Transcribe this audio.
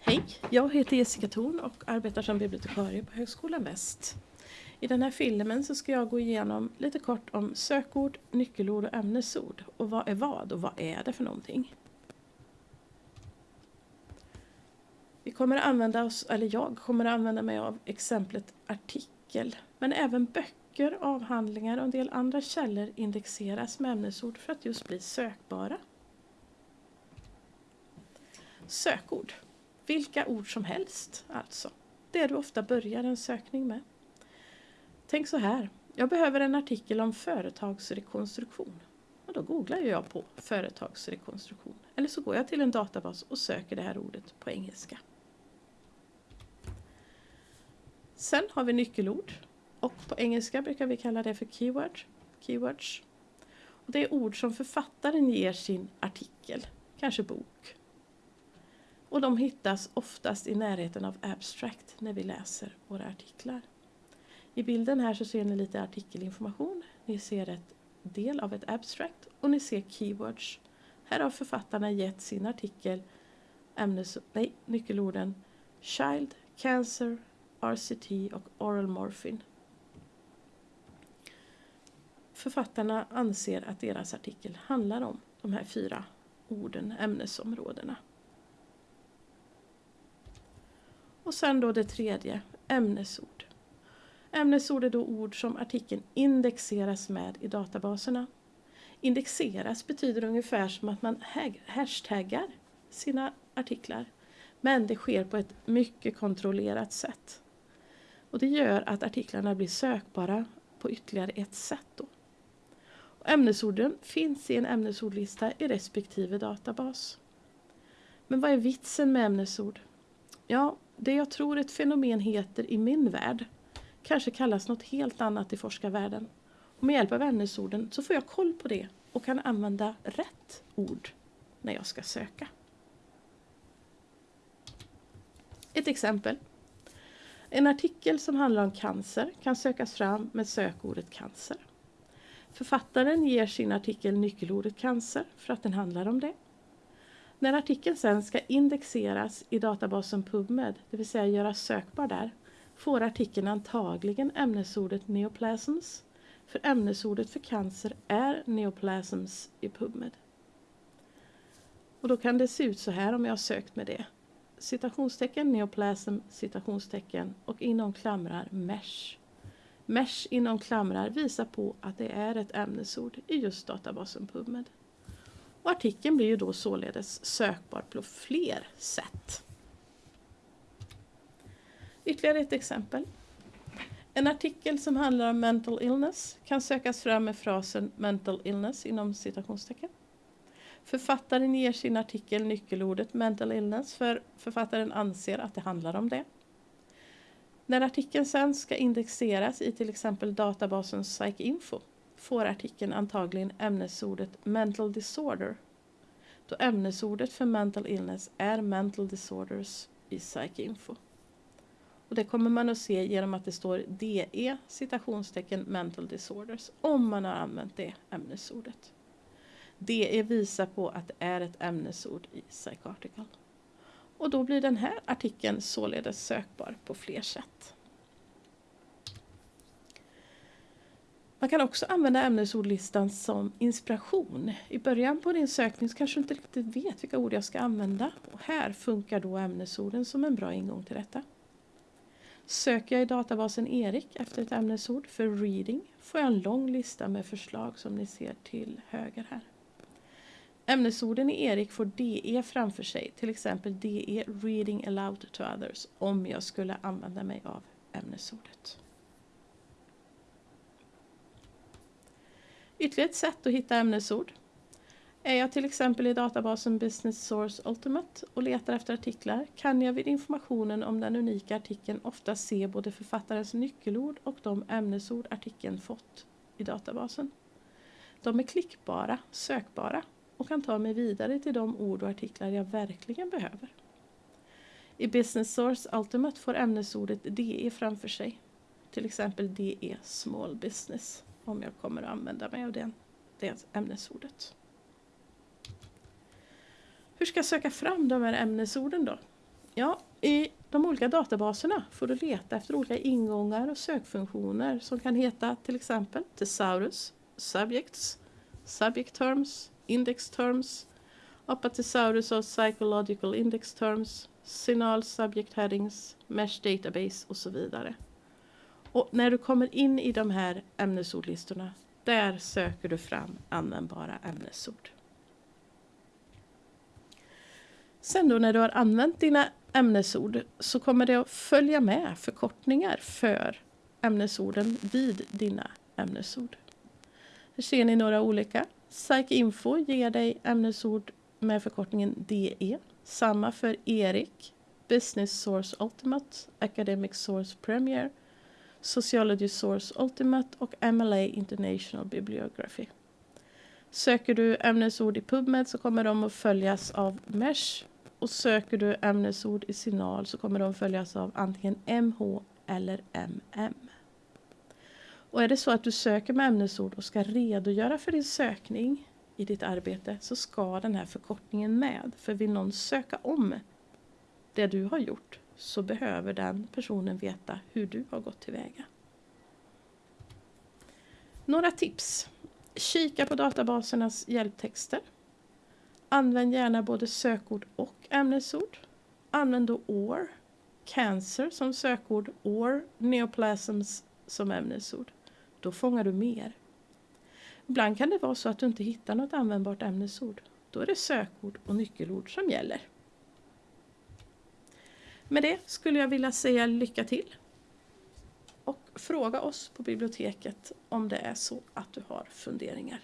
Hej, jag heter Jessica Thorn och arbetar som bibliotekarie på Högskolan Väst. I den här filmen så ska jag gå igenom lite kort om sökord, nyckelord och ämnesord. Och vad är vad och vad är det för någonting? Vi kommer att använda oss, eller jag kommer att använda mig av exemplet artikel. Men även böcker, avhandlingar och en del andra källor indexeras med ämnesord för att just bli sökbara. Sökord. Vilka ord som helst alltså. Det du ofta börjar en sökning med. Tänk så här. Jag behöver en artikel om företagsrekonstruktion. Och då googlar jag på företagsrekonstruktion. Eller så går jag till en databas och söker det här ordet på engelska. Sen har vi nyckelord. Och på engelska brukar vi kalla det för keyword, keywords. Och det är ord som författaren ger sin artikel, kanske bok, och de hittas oftast i närheten av abstract när vi läser våra artiklar. I bilden här så ser ni lite artikelinformation. Ni ser ett del av ett abstract och ni ser keywords. Här har författarna gett sin artikel ämnes, nej, nyckelorden Child, Cancer, RCT och Oral Morphine. Författarna anser att deras artikel handlar om de här fyra orden, ämnesområdena. Och sen då det tredje, ämnesord. Ämnesord är då ord som artikeln indexeras med i databaserna. Indexeras betyder ungefär som att man hashtaggar sina artiklar. Men det sker på ett mycket kontrollerat sätt. Och det gör att artiklarna blir sökbara på ytterligare ett sätt. Då. Och ämnesorden finns i en ämnesordlista i respektive databas. Men vad är vitsen med ämnesord? Ja, det jag tror ett fenomen heter i min värld kanske kallas något helt annat i forskarvärlden. Och med hjälp av ämnesorden så får jag koll på det och kan använda rätt ord när jag ska söka. Ett exempel. En artikel som handlar om cancer kan sökas fram med sökordet cancer. Författaren ger sin artikel nyckelordet cancer för att den handlar om det. När artikeln sen ska indexeras i databasen PubMed, det vill säga göras sökbar där, får artikeln antagligen ämnesordet neoplasms, för ämnesordet för cancer är neoplasms i PubMed. Och då kan det se ut så här om jag har sökt med det. Citationstecken neoplasm, citationstecken och inom klamrar mesh. Mesh inom klamrar visar på att det är ett ämnesord i just databasen PubMed. Och artikeln blir ju då således sökbar på fler sätt. Ytterligare ett exempel. En artikel som handlar om mental illness kan sökas fram med frasen mental illness inom citationstecken. Författaren ger sin artikel nyckelordet mental illness för författaren anser att det handlar om det. När artikeln sen ska indexeras i till exempel databasen PsycInfo får artikeln antagligen ämnesordet mental disorder då ämnesordet för mental illness är mental disorders i PsycInfo. Och det kommer man att se genom att det står DE citationstecken mental disorders om man har använt det ämnesordet. DE visar på att det är ett ämnesord i PsycArticle. Och då blir den här artikeln således sökbar på fler sätt. Man kan också använda ämnesordlistan som inspiration. I början på din sökning så kanske du inte riktigt vet vilka ord jag ska använda. Och här funkar då ämnesorden som en bra ingång till detta. Söker jag i databasen Erik efter ett ämnesord för reading får jag en lång lista med förslag som ni ser till höger här. Ämnesorden i Erik får DE framför sig, till exempel DE reading aloud to others om jag skulle använda mig av ämnesordet. Ytterligare ett sätt att hitta ämnesord. Är jag till exempel i databasen Business Source Ultimate och letar efter artiklar kan jag vid informationen om den unika artikeln ofta se både författarens nyckelord och de ämnesord artikeln fått i databasen. De är klickbara, sökbara och kan ta mig vidare till de ord och artiklar jag verkligen behöver. I Business Source Ultimate får ämnesordet DE framför sig, till exempel DE Small Business om jag kommer att använda mig av det, det ämnesordet. Hur ska jag söka fram de här ämnesorden då? Ja, i de olika databaserna får du leta efter olika ingångar och sökfunktioner som kan heta till exempel Thesaurus, Subjects, Subject Terms, Index Terms, Apatosaurus och Psychological Index Terms, Signal Subject Headings, Mesh Database och så vidare. Och när du kommer in i de här ämnesordlistorna, där söker du fram användbara ämnesord. Sen då när du har använt dina ämnesord så kommer det att följa med förkortningar för ämnesorden vid dina ämnesord. Här ser ni några olika. PsycInfo ger dig ämnesord med förkortningen DE. Samma för Erik, Business Source Ultimate, Academic Source Premier, Sociology Source Ultimate och MLA International Bibliography. Söker du ämnesord i PubMed så kommer de att följas av MESH och söker du ämnesord i Signal så kommer de följas av antingen MH eller MM. Och är det så att du söker med ämnesord och ska redogöra för din sökning i ditt arbete så ska den här förkortningen med. För vill någon söka om det du har gjort så behöver den personen veta hur du har gått tillväga. Några tips. Kika på databasernas hjälptexter. Använd gärna både sökord och ämnesord. Använd då OR, cancer som sökord, OR, neoplasms som ämnesord. Då fångar du mer. Ibland kan det vara så att du inte hittar något användbart ämnesord. Då är det sökord och nyckelord som gäller. Med det skulle jag vilja säga lycka till. Och fråga oss på biblioteket om det är så att du har funderingar.